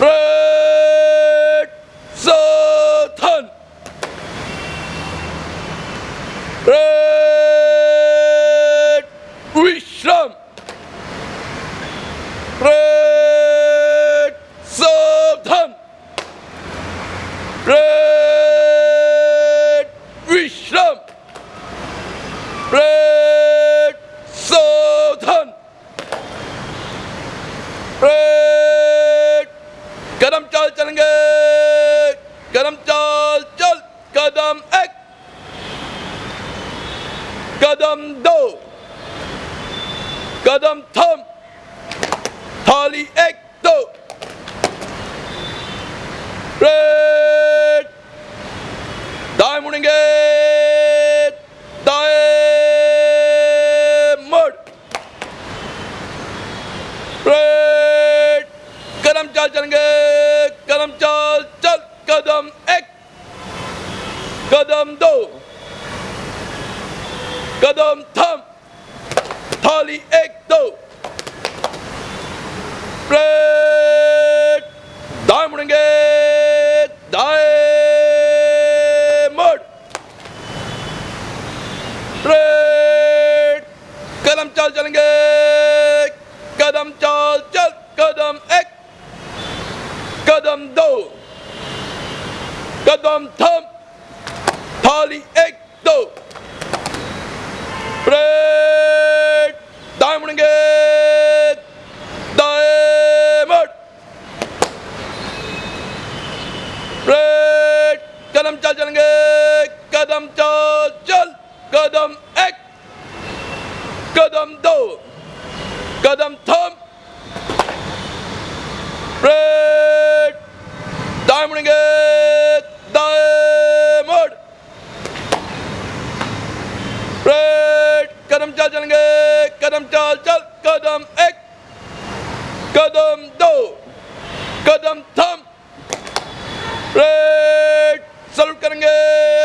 Red Satan! Red Vishram! Red Satan! Red Vishram! Red چال چلیں گے۔ قدم چال چل، قدم ایک۔ قدم دو۔ قدم تھم۔ تھالی ایک، دو۔ ریٹ دائیں مڑیں گے۔ دائیں مڑ۔ ریٹ قدم چال چلیں گے۔ Kodom Ek, Kodom Do, Kodom Tom, Tali Ek Do. Break, diamond gate, mud. Break, kadam chal chalenge, kadam chal chal, kadam ek, kadam do. قدم تھم تھالی ایک دو ریٹ دائیں مڑیں گے دائیں مڑ ریٹ قدم چل چلیں گے قدم چل چل قدم ایک قدم دو قدم تھم ریٹ دائیں گے دائیں مڑ ریٹ قدم چل چلیں گے قدم چال چل، قدم ایک۔ قدم دو۔ قدم تھم۔ ریٹ سلوٹ کریں گے۔